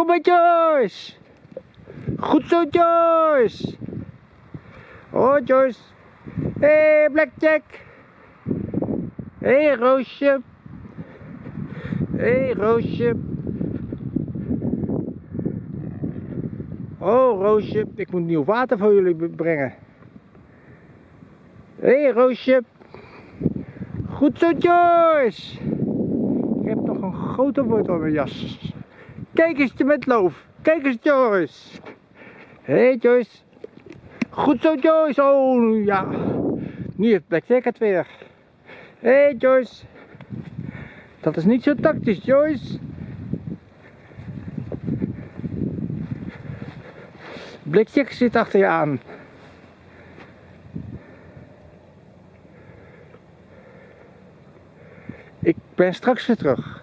Kom maar Joyce! Goed zo Joyce! Oh Joyce! Hé hey, Blackjack! Hé hey, Roosje! Hé hey, Roosje! Oh Roosje, ik moet nieuw water voor jullie brengen. Hé hey, Roosje! Goed zo Joyce! Ik heb nog een grote woord op mijn jas. Kijk eens met loof. Kijk eens Joyce. Hé hey, Joyce. Goed zo Joyce. Oh ja. Nu heeft Blackjack het weer. Hé hey, Joyce. Dat is niet zo tactisch Joyce. Blackjack zit achter je aan. Ik ben straks weer terug.